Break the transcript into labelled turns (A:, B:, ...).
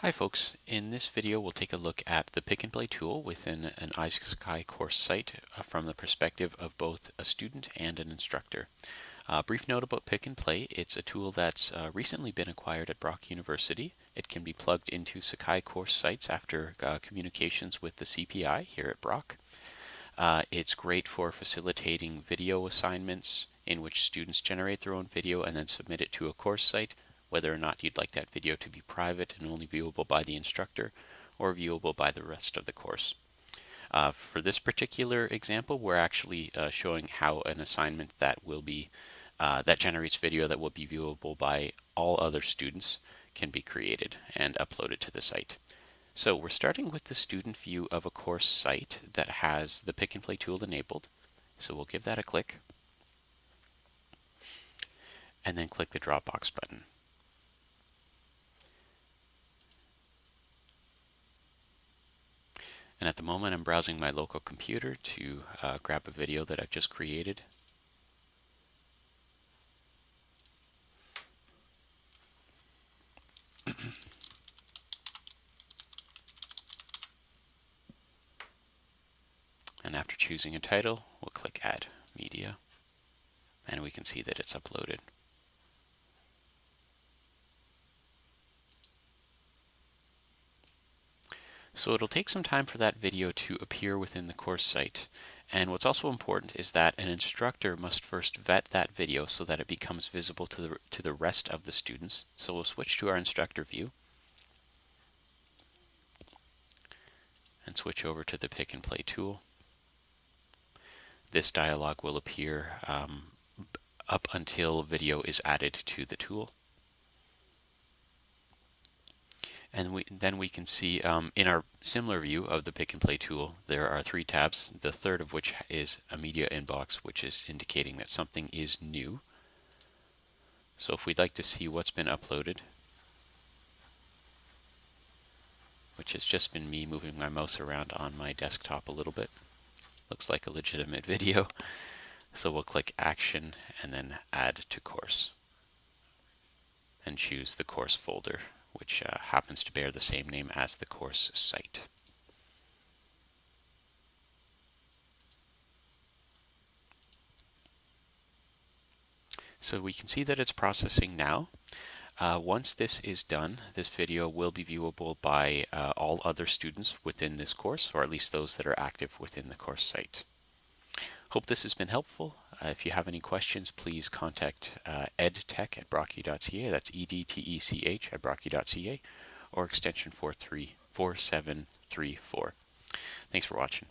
A: Hi folks, in this video we'll take a look at the pick and play tool within an iSky course site uh, from the perspective of both a student and an instructor. Uh, brief note about pick and play, it's a tool that's uh, recently been acquired at Brock University. It can be plugged into Sakai course sites after uh, communications with the CPI here at Brock. Uh, it's great for facilitating video assignments in which students generate their own video and then submit it to a course site whether or not you'd like that video to be private and only viewable by the instructor or viewable by the rest of the course. Uh, for this particular example, we're actually uh, showing how an assignment that will be uh, that generates video that will be viewable by all other students can be created and uploaded to the site. So we're starting with the student view of a course site that has the pick and play tool enabled. So we'll give that a click and then click the Dropbox button. And at the moment, I'm browsing my local computer to uh, grab a video that I've just created. and after choosing a title, we'll click Add Media, and we can see that it's uploaded. So it'll take some time for that video to appear within the course site. And what's also important is that an instructor must first vet that video so that it becomes visible to the, to the rest of the students. So we'll switch to our instructor view and switch over to the pick and play tool. This dialog will appear um, up until video is added to the tool. And we, then we can see um, in our similar view of the pick and play tool, there are three tabs, the third of which is a media inbox, which is indicating that something is new. So if we'd like to see what's been uploaded, which has just been me moving my mouse around on my desktop a little bit. Looks like a legitimate video. So we'll click Action and then Add to Course and choose the course folder which uh, happens to bear the same name as the course site. So we can see that it's processing now. Uh, once this is done, this video will be viewable by uh, all other students within this course, or at least those that are active within the course site. Hope this has been helpful. Uh, if you have any questions, please contact uh, edtech at brocku.ca. That's E-D-T-E-C-H at brocku.ca or extension 4734. Thanks for watching.